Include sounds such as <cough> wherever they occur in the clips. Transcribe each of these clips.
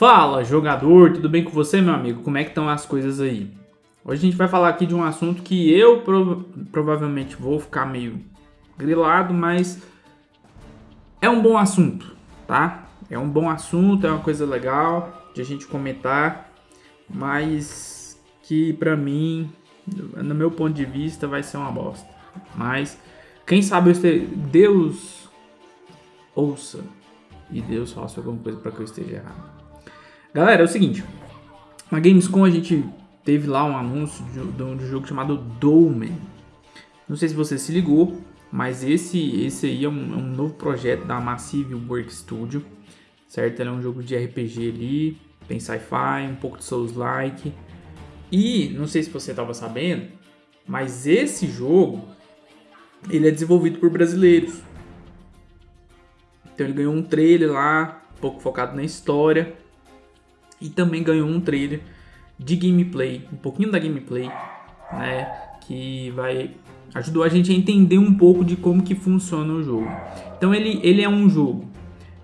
Fala, jogador, tudo bem com você, meu amigo? Como é que estão as coisas aí? Hoje a gente vai falar aqui de um assunto que eu prov provavelmente vou ficar meio grilado, mas é um bom assunto, tá? É um bom assunto, é uma coisa legal de a gente comentar, mas que pra mim, no meu ponto de vista, vai ser uma bosta. Mas quem sabe Deus ouça e Deus faça alguma coisa para que eu esteja errado. Galera, é o seguinte. Na Gamescom a gente teve lá um anúncio de, um jogo chamado Dolmen. Não sei se você se ligou, mas esse, esse aí é um, é um novo projeto da Massive Work Studio, certo? Ele é um jogo de RPG ali, tem sci-fi, um pouco de Souls-like. E, não sei se você estava sabendo, mas esse jogo, ele é desenvolvido por brasileiros. Então ele ganhou um trailer lá, um pouco focado na história e também ganhou um trailer de gameplay, um pouquinho da gameplay, né, que vai ajudou a gente a entender um pouco de como que funciona o jogo. Então ele, ele é um jogo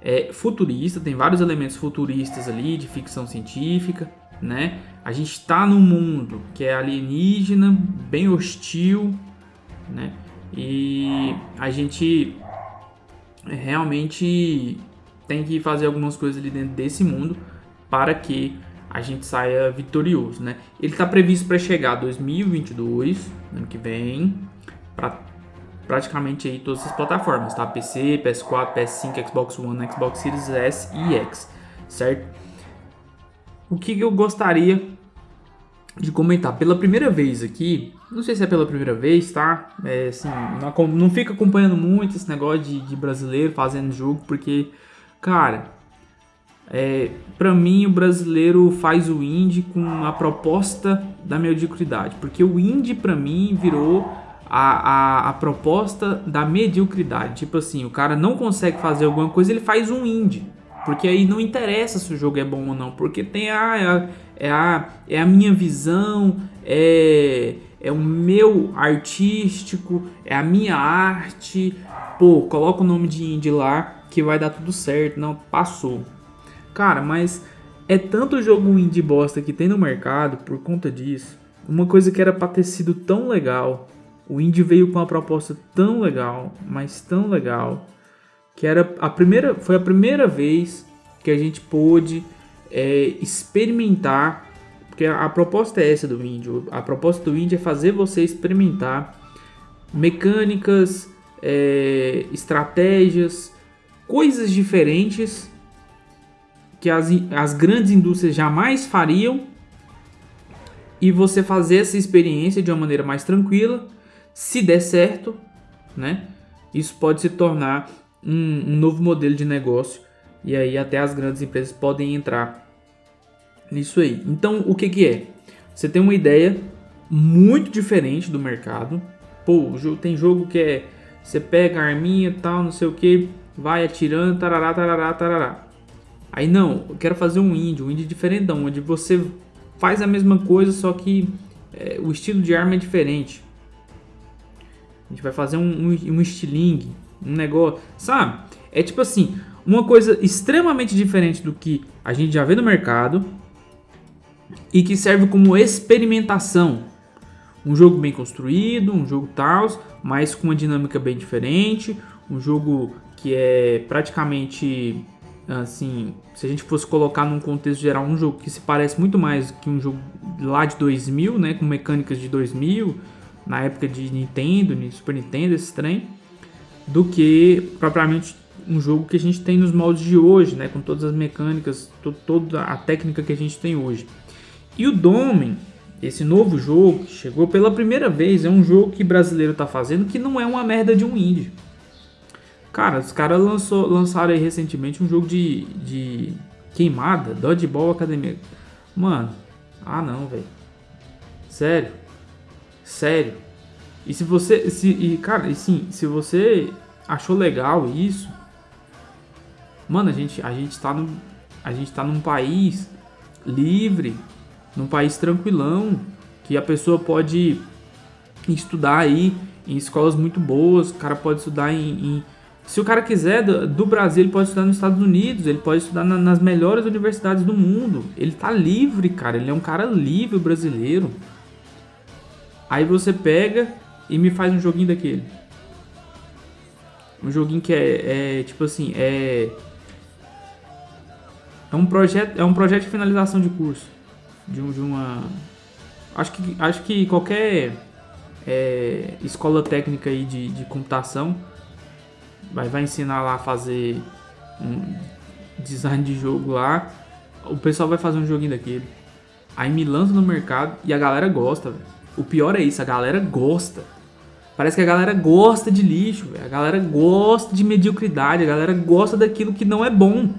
é, futurista, tem vários elementos futuristas ali de ficção científica, né? A gente está num mundo que é alienígena, bem hostil, né? E a gente realmente tem que fazer algumas coisas ali dentro desse mundo para que a gente saia vitorioso, né? Ele está previsto para chegar 2022, ano que vem, para praticamente aí todas as plataformas, tá? PC, PS4, PS5, Xbox One, Xbox Series S e X, certo? O que eu gostaria de comentar pela primeira vez aqui, não sei se é pela primeira vez, tá? É, assim, não, não fica acompanhando muito esse negócio de, de brasileiro fazendo jogo, porque, cara, é, para mim, o brasileiro faz o indie com a proposta da mediocridade, porque o indie para mim virou a, a, a, proposta da mediocridade. Tipo assim, o cara não consegue fazer alguma coisa, ele faz um indie. Porque aí não interessa se o jogo é bom ou não, porque tem a, é a, é a, é a minha visão, é, é o meu artístico, é a minha arte. Pô, coloca o nome de indie lá que vai dar tudo certo. Não, passou. Cara, mas é tanto jogo indie bosta que tem no mercado por conta disso. Uma coisa que era pra ter sido tão legal. O indie veio com uma proposta tão legal, mas tão legal, que era a primeira, foi a primeira vez que a gente pôde é, experimentar, porque a, a proposta é essa do indie. A proposta do indie é fazer você experimentar mecânicas, é, estratégias, coisas diferentes que as, as grandes indústrias jamais fariam e você fazer essa experiência de uma maneira mais tranquila. Se der certo, né? Isso pode se tornar um, um novo modelo de negócio e aí até as grandes empresas podem entrar nisso aí. Então, o que que é? Você tem uma ideia muito diferente do mercado. Pô, tem jogo que é você pega a arminha, tal, não sei o que, vai atirando, tarará, tarará, tarará. Aí não, eu quero fazer um indie, um indie diferentão, onde você faz a mesma coisa, só que é, o estilo de arma é diferente. A gente vai fazer um, um, um estilingue, um negócio, sabe? É tipo assim, uma coisa extremamente diferente do que a gente já vê no mercado e que serve como experimentação. Um jogo bem construído, um jogo tal, mas com uma dinâmica bem diferente, um jogo que é praticamente assim, se a gente fosse colocar num contexto geral um jogo que se parece muito mais que um jogo lá de 2000, né, com mecânicas de 2000, na época de Nintendo, Super Nintendo, esse trem, do que propriamente um jogo que a gente tem nos moldes de hoje, né, com todas as mecânicas, to toda a técnica que a gente tem hoje. E o Domen, esse novo jogo que chegou pela primeira vez, é um jogo que brasileiro está fazendo que não é uma merda de um indie. Cara, os caras lançaram aí recentemente um jogo de, de queimada, Dodgeball Academia. Mano, ah não, velho. Sério. Sério. E se você. Se, e, cara, e sim, se você achou legal isso. Mano, a gente, a gente tá no. A gente tá num país livre, num país tranquilão, que a pessoa pode estudar aí em escolas muito boas, o cara pode estudar em, em Se o cara quiser do, do, Brasil, ele pode estudar nos Estados Unidos, ele pode estudar na, nas melhores universidades do mundo. Ele tá livre, cara. Ele é um cara livre brasileiro. Aí você pega e me faz um joguinho daquele. Um joguinho que é, é tipo assim, é é um projeto, é um projeto de finalização de curso. De, um, de uma acho que acho que qualquer é, escola técnica aí de, de computação vai, vai ensinar lá a fazer um design de jogo lá. O pessoal vai fazer um joguinho daquele. Aí me lança no mercado e a galera gosta, véio. O pior é isso, a galera gosta. Parece que a galera gosta de lixo, a galera gosta de mediocridade, a galera gosta daquilo que não é bom.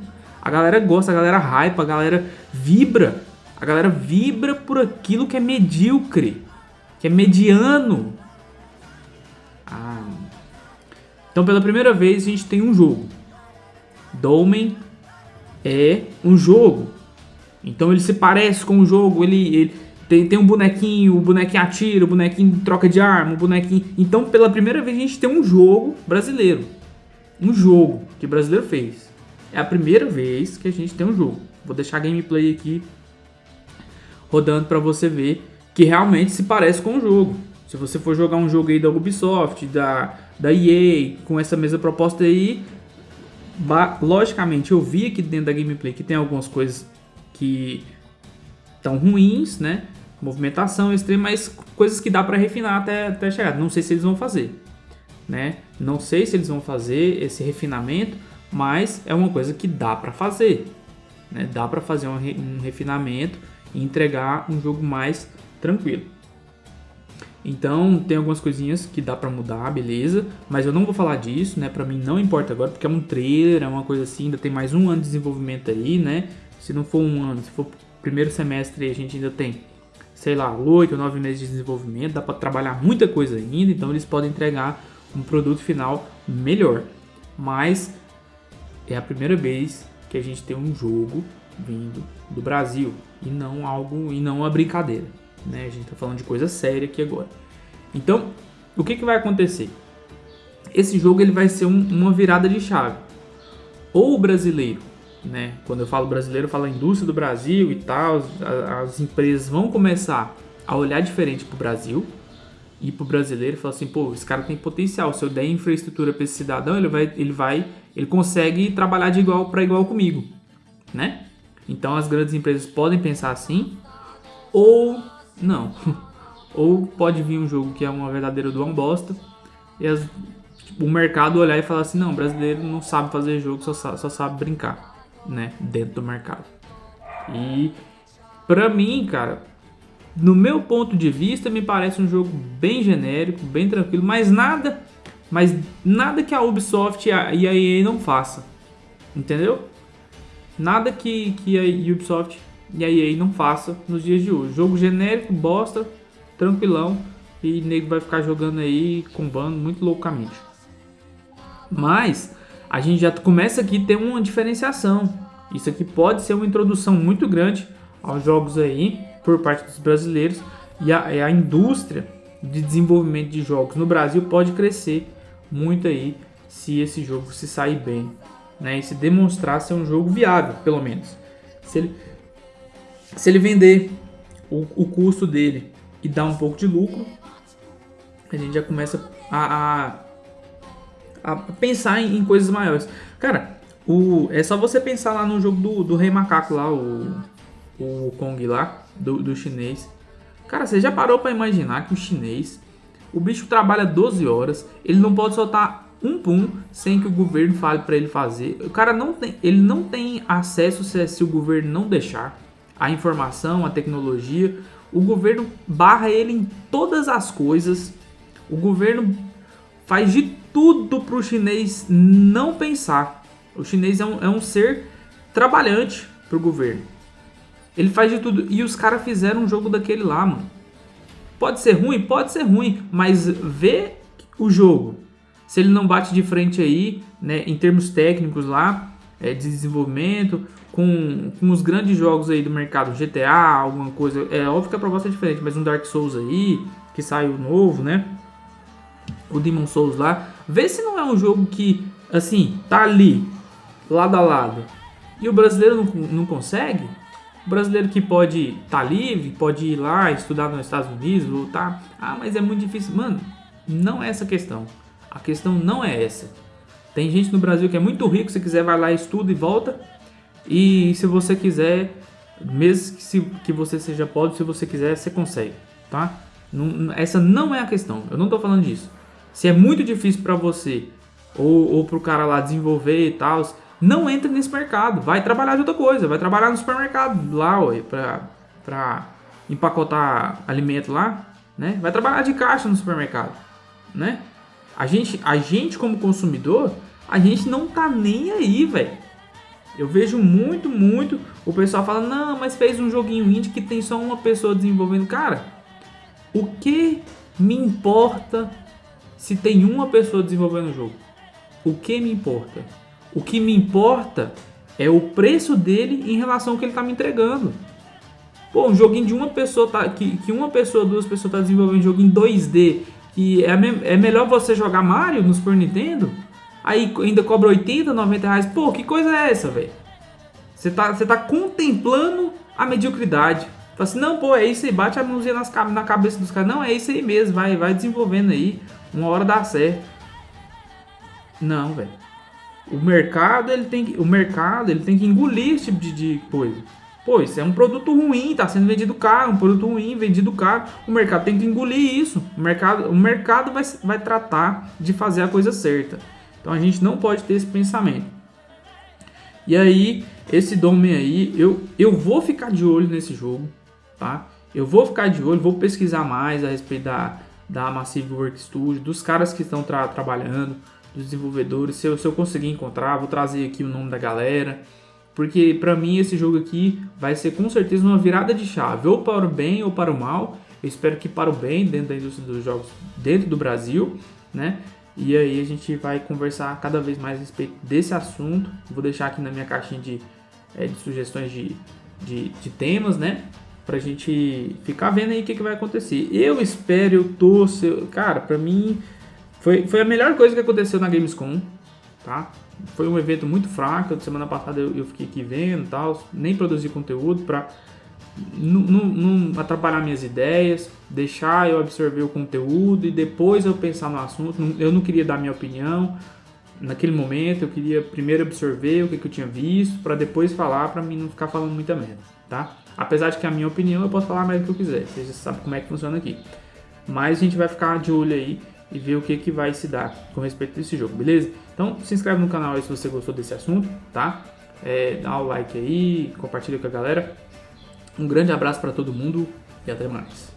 A galera gosta, a galera hype, a galera vibra. A galera vibra por aquilo que é medíocre, que é mediano. Ah. Então, pela primeira vez, a gente tem um jogo. Dolmen é um jogo. Então, ele se parece com o jogo, ele, ele tem, tem um bonequinho, o bonequinho atira, o bonequinho troca de arma, o bonequinho... Então, pela primeira vez, a gente tem um jogo brasileiro. Um jogo que o brasileiro fez. É a primeira vez que a gente tem um jogo. Vou deixar a gameplay aqui rodando para você ver que realmente se parece com o jogo. Se você for jogar um jogo aí da Ubisoft, da, da EA, com essa mesma proposta aí, logicamente eu vi aqui dentro da gameplay que tem algumas coisas que estão ruins, né? movimentação extrema, mas coisas que dá para refinar até, até chegar. Não sei se eles vão fazer, né? Não sei se eles vão fazer esse refinamento, mas é uma coisa que dá para fazer, né? Dá para fazer um, um refinamento e entregar um jogo mais tranquilo. Então tem algumas coisinhas que dá para mudar, beleza, mas eu não vou falar disso, né? Para mim não importa agora, porque é um trailer, é uma coisa assim, ainda tem mais um ano de desenvolvimento aí, né? Se não for um ano, se for primeiro semestre, a gente ainda tem sei lá, 8 ou 9 meses de desenvolvimento, dá para trabalhar muita coisa ainda, então eles podem entregar um produto final melhor. Mas é a primeira vez que a gente tem um jogo vindo do Brasil e não algo e não uma brincadeira, né? A gente está falando de coisa séria aqui agora. Então, o que, que vai acontecer? Esse jogo ele vai ser um, uma virada de chave. Ou o brasileiro né? Quando eu falo brasileiro, eu falo a indústria do Brasil e tal. As, as empresas vão começar a olhar diferente para o Brasil e para o brasileiro e falar assim, pô, esse cara tem potencial. Se eu der infraestrutura para esse cidadão, ele vai, ele vai, ele consegue trabalhar de igual para igual comigo, né? Então as grandes empresas podem pensar assim ou não. <laughs> ou pode vir um jogo que é uma verdadeira do bosta e as, tipo, o mercado olhar e falar assim, não, brasileiro não sabe fazer jogo, só, só sabe brincar né, dentro do mercado. E para mim, cara, no meu ponto de vista, me parece um jogo bem genérico, bem tranquilo, mas nada, mas nada que a Ubisoft e a EA não faça. Entendeu? Nada que, que a Ubisoft e a EA não faça nos dias de hoje. Jogo genérico, bosta, tranquilão, e nego vai ficar jogando aí, combando muito loucamente. Mas a gente já começa aqui a ter uma diferenciação. Isso aqui pode ser uma introdução muito grande aos jogos aí por parte dos brasileiros e a, a indústria de desenvolvimento de jogos no Brasil pode crescer muito aí se esse jogo se sair bem, né? E se demonstrar ser um jogo viável, pelo menos. Se ele, se ele vender o, o custo dele e dar um pouco de lucro, a gente já começa a, a a pensar em, em, coisas maiores. Cara, o, é só você pensar lá no jogo do, do Rei Macaco lá, o, o Kong lá, do, do chinês. Cara, você já parou para imaginar que o chinês, o bicho trabalha 12 horas, ele não pode soltar um pum sem que o governo fale para ele fazer. O cara não tem, ele não tem acesso se, se o governo não deixar a informação, a tecnologia. O governo barra ele em todas as coisas. O governo faz de tudo para o chinês não pensar. O chinês é um, é um ser trabalhante para o governo. Ele faz de tudo. E os caras fizeram um jogo daquele lá, mano. Pode ser ruim? Pode ser ruim. Mas vê o jogo. Se ele não bate de frente aí, né, em termos técnicos lá, é, de desenvolvimento, com, com os grandes jogos aí do mercado, GTA, alguma coisa. É óbvio que a proposta é diferente, mas um Dark Souls aí, que saiu novo, né? o Demon Souls lá, vê se não é um jogo que assim, tá ali, lado a lado, e o brasileiro não, não consegue, o brasileiro que pode tá livre, pode ir lá estudar nos Estados Unidos, voltar, ah, mas é muito difícil. Mano, não é essa questão. A questão não é essa. Tem gente no Brasil que é muito rico, se quiser vai lá, estuda e volta. E se você quiser, mesmo que, se, que você seja pobre, se você quiser, você consegue, tá? Não, essa não é a questão. Eu não estou falando disso. Se é muito difícil para você ou, ou para o cara lá desenvolver e tal, não entre nesse mercado. Vai trabalhar de outra coisa. Vai trabalhar no supermercado lá, para empacotar alimento lá, né? Vai trabalhar de caixa no supermercado, né? A gente, a gente como consumidor, a gente não tá nem aí, velho. Eu vejo muito, muito o pessoal falando, não, mas fez um joguinho indie que tem só uma pessoa desenvolvendo. Cara, o que me importa se tem uma pessoa desenvolvendo o jogo? O que me importa? O que me importa é o preço dele em relação ao que ele está me entregando. Pô, um joguinho de uma pessoa, tá, que, que uma pessoa, duas pessoas tá desenvolvendo um jogo em 2D, que é, é melhor você jogar Mario no Super Nintendo, aí ainda cobra 80, 90 reais. Pô, que coisa é essa, velho? Você tá, você tá contemplando a mediocridade. Fala assim, não, pô, é isso aí, bate a mãozinha nas, na cabeça dos caras. Não, é isso aí mesmo, vai, vai desenvolvendo aí. Uma hora dá certo. Não, velho. O mercado, ele tem que, o mercado, ele tem que engolir esse tipo de, de coisa. Pô, isso é um produto ruim, tá sendo vendido caro, um produto ruim, vendido caro. O mercado tem que engolir isso. O mercado, o mercado vai, vai tratar de fazer a coisa certa. Então a gente não pode ter esse pensamento. E aí, esse Domain aí, eu, eu vou ficar de olho nesse jogo, tá? Eu vou ficar de olho, vou pesquisar mais a respeito da, da Massive Work Studio, dos caras que estão tra trabalhando, dos desenvolvedores. Se eu, se eu conseguir encontrar, vou trazer aqui o nome da galera. Porque para mim esse jogo aqui vai ser com certeza uma virada de chave, ou para o bem ou para o mal. Eu espero que para o bem dentro da indústria dos jogos dentro do Brasil, né? E aí a gente vai conversar cada vez mais a respeito desse assunto. Vou deixar aqui na minha caixinha de, é, de sugestões de, de, de temas, né? Pra gente ficar vendo aí o que, que vai acontecer. Eu espero, eu torço. Cara, pra mim foi, foi a melhor coisa que aconteceu na Gamescom, tá? Foi um evento muito fraco. Semana passada eu, eu fiquei aqui vendo e tal. Nem produzi conteúdo pra não, atrapalhar minhas ideias, deixar eu absorver o conteúdo e depois eu pensar no assunto. Eu não queria dar minha opinião naquele momento, eu queria primeiro absorver o que, que eu tinha visto para depois falar, para mim não ficar falando muita merda, tá? Apesar de que a minha opinião eu posso falar mais do que eu quiser, você já sabe como é que funciona aqui. Mas a gente vai ficar de olho aí e ver o que, que vai se dar com respeito desse jogo, beleza? Então se inscreve no canal aí se você gostou desse assunto, tá? É, dá o like aí, compartilha com a galera. Um grande abraço para todo mundo e até mais.